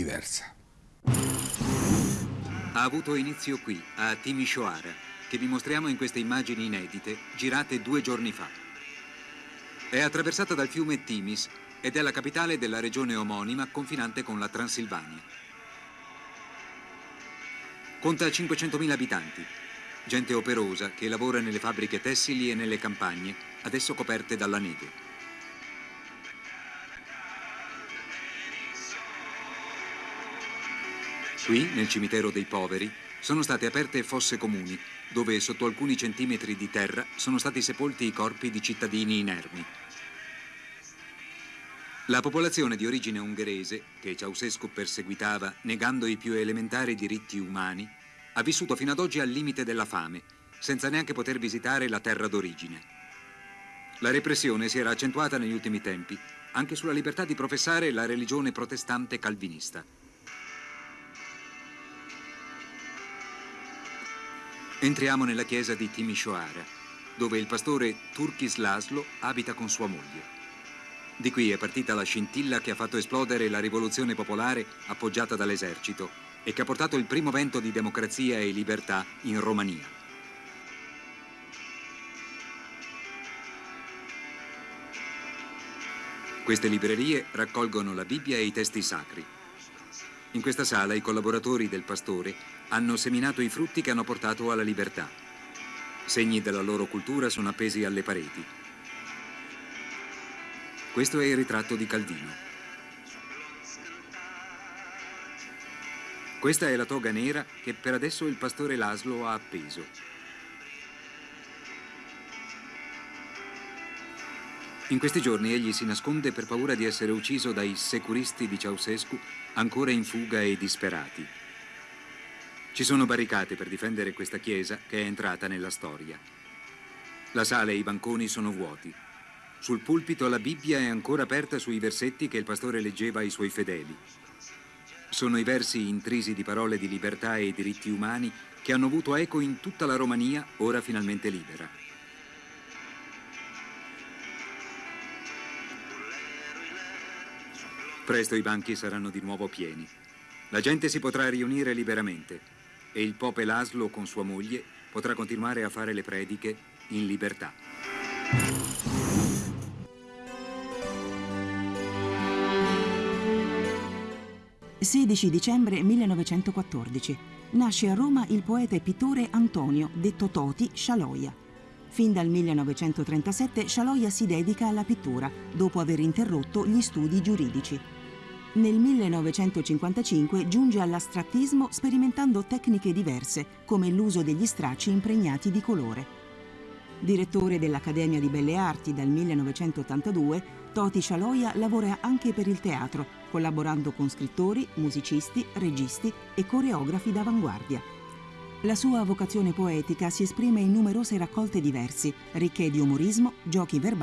diversa. Ha avuto inizio qui, a Timisoara, che vi mostriamo in queste immagini inedite, girate due giorni fa. È attraversata dal fiume Timis ed è la capitale della regione omonima confinante con la Transilvania. Conta 500.000 abitanti, gente operosa che lavora nelle fabbriche tessili e nelle campagne, adesso coperte dalla neve. Qui, nel cimitero dei poveri, sono state aperte fosse comuni, dove sotto alcuni centimetri di terra sono stati sepolti i corpi di cittadini inermi. La popolazione di origine ungherese, che Ceausescu perseguitava negando i più elementari diritti umani, ha vissuto fino ad oggi al limite della fame, senza neanche poter visitare la terra d'origine. La repressione si era accentuata negli ultimi tempi, anche sulla libertà di professare la religione protestante calvinista. Entriamo nella chiesa di Timisoara, dove il pastore Turkis Laszlo abita con sua moglie. Di qui è partita la scintilla che ha fatto esplodere la rivoluzione popolare appoggiata dall'esercito e che ha portato il primo vento di democrazia e libertà in Romania. Queste librerie raccolgono la Bibbia e i testi sacri. In questa sala i collaboratori del pastore hanno seminato i frutti che hanno portato alla libertà. Segni della loro cultura sono appesi alle pareti. Questo è il ritratto di Calvino. Questa è la toga nera che per adesso il pastore Laszlo ha appeso. In questi giorni egli si nasconde per paura di essere ucciso dai securisti di Ceausescu ancora in fuga e disperati. Ci sono barricate per difendere questa chiesa che è entrata nella storia. La sala e i banconi sono vuoti. Sul pulpito la Bibbia è ancora aperta sui versetti che il pastore leggeva ai suoi fedeli. Sono i versi intrisi di parole di libertà e diritti umani che hanno avuto eco in tutta la Romania, ora finalmente libera. Presto i banchi saranno di nuovo pieni. La gente si potrà riunire liberamente e il Pope Laszlo con sua moglie potrà continuare a fare le prediche in libertà. 16 dicembre 1914. Nasce a Roma il poeta e pittore Antonio, detto Toti, Scialoia. Fin dal 1937 Scialoia si dedica alla pittura, dopo aver interrotto gli studi giuridici. Nel 1955 giunge all'astrattismo sperimentando tecniche diverse, come l'uso degli stracci impregnati di colore. Direttore dell'Accademia di Belle Arti dal 1982, Toti Scialoia lavora anche per il teatro, collaborando con scrittori, musicisti, registi e coreografi d'avanguardia. La sua vocazione poetica si esprime in numerose raccolte di versi, ricche di umorismo, giochi verbali